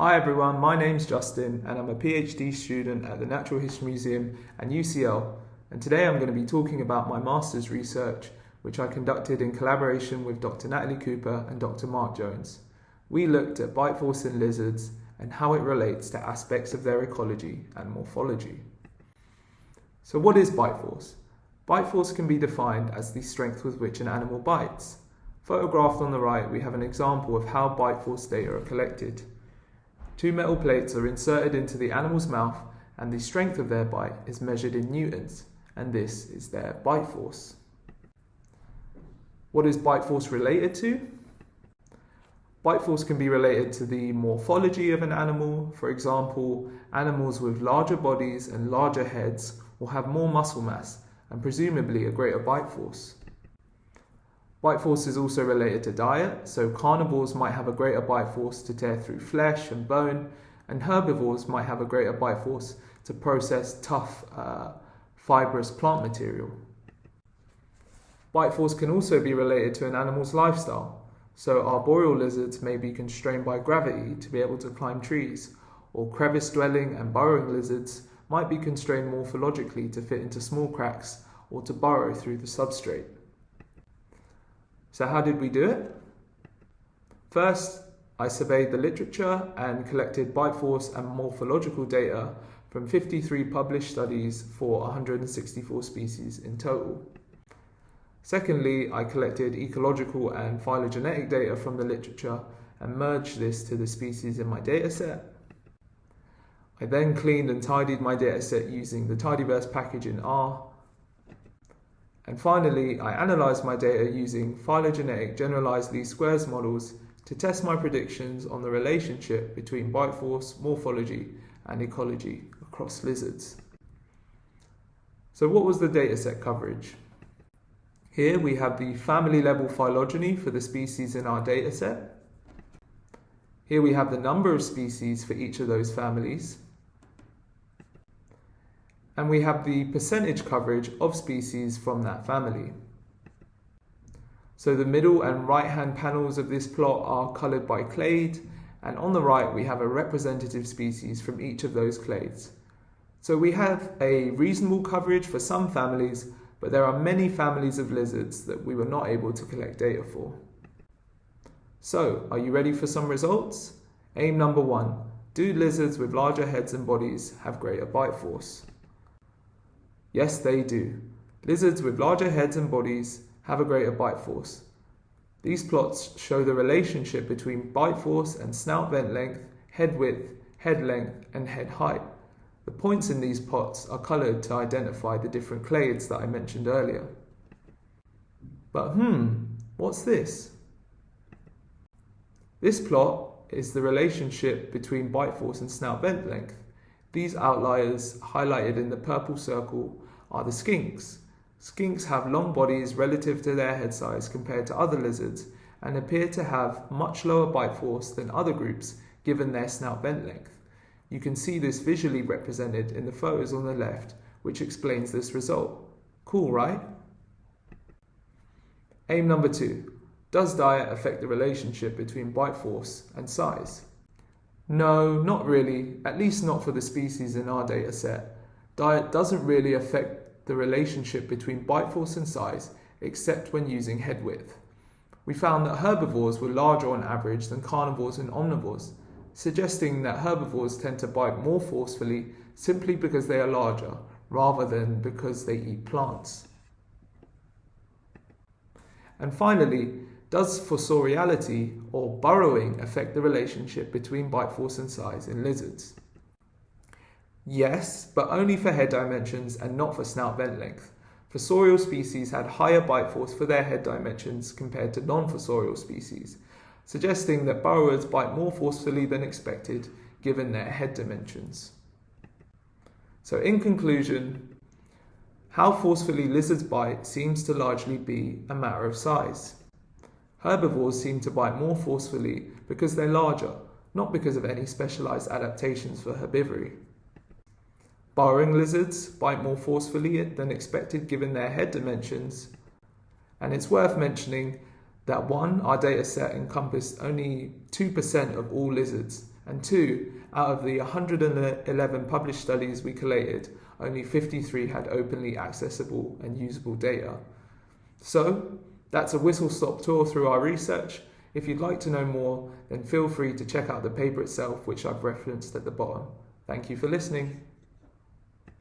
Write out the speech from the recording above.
Hi everyone, my name's Justin and I'm a PhD student at the Natural History Museum and UCL and today I'm going to be talking about my master's research which I conducted in collaboration with Dr. Natalie Cooper and Dr. Marc Jones. We looked at bite force in lizards and how it relates to aspects of their ecology and morphology. So what is bite force? Bite force can be defined as the strength with which an animal bites. Photographed on the right we have an example of how bite force data are collected. Two metal plates are inserted into the animal's mouth and the strength of their bite is measured in newtons, and this is their bite force. What is bite force related to? Bite force can be related to the morphology of an animal. For example, animals with larger bodies and larger heads will have more muscle mass and presumably a greater bite force. Bite force is also related to diet, so carnivores might have a greater bite force to tear through flesh and bone, and herbivores might have a greater bite force to process tough, uh, fibrous plant material. Bite force can also be related to an animal's lifestyle, so arboreal lizards may be constrained by gravity to be able to climb trees, or crevice dwelling and burrowing lizards might be constrained morphologically to fit into small cracks or to burrow through the substrate. So how did we do it? First, I surveyed the literature and collected bite force and morphological data from 53 published studies for 164 species in total. Secondly, I collected ecological and phylogenetic data from the literature and merged this to the species in my dataset. I then cleaned and tidied my dataset using the Tidyverse package in R and finally, I analysed my data using phylogenetic generalised least squares models to test my predictions on the relationship between bite force, morphology and ecology across lizards. So what was the dataset coverage? Here we have the family level phylogeny for the species in our dataset. Here we have the number of species for each of those families and we have the percentage coverage of species from that family. So the middle and right hand panels of this plot are coloured by clade and on the right we have a representative species from each of those clades. So we have a reasonable coverage for some families but there are many families of lizards that we were not able to collect data for. So, are you ready for some results? Aim number one, do lizards with larger heads and bodies have greater bite force? Yes, they do. Lizards with larger heads and bodies have a greater bite force. These plots show the relationship between bite force and snout vent length, head width, head length, and head height. The points in these plots are coloured to identify the different clades that I mentioned earlier. But hmm, what's this? This plot is the relationship between bite force and snout vent length. These outliers highlighted in the purple circle are the skinks. Skinks have long bodies relative to their head size compared to other lizards and appear to have much lower bite force than other groups given their snout vent length. You can see this visually represented in the photos on the left, which explains this result. Cool, right? Aim number two. Does diet affect the relationship between bite force and size? No, not really, at least not for the species in our data set. Diet doesn't really affect the relationship between bite force and size, except when using head width. We found that herbivores were larger on average than carnivores and omnivores, suggesting that herbivores tend to bite more forcefully simply because they are larger, rather than because they eat plants. And finally, does fossoriality or burrowing affect the relationship between bite force and size in lizards? Yes, but only for head dimensions and not for snout vent length. Fossorial species had higher bite force for their head dimensions compared to non-fossorial species, suggesting that burrowers bite more forcefully than expected given their head dimensions. So in conclusion, how forcefully lizards bite seems to largely be a matter of size. Herbivores seem to bite more forcefully because they're larger, not because of any specialized adaptations for herbivory. Burrowing lizards bite more forcefully than expected given their head dimensions. And it's worth mentioning that one, our data set encompassed only 2% of all lizards, And two, out of the 111 published studies we collated, only 53 had openly accessible and usable data. So, that's a whistle stop tour through our research. If you'd like to know more, then feel free to check out the paper itself, which I've referenced at the bottom. Thank you for listening.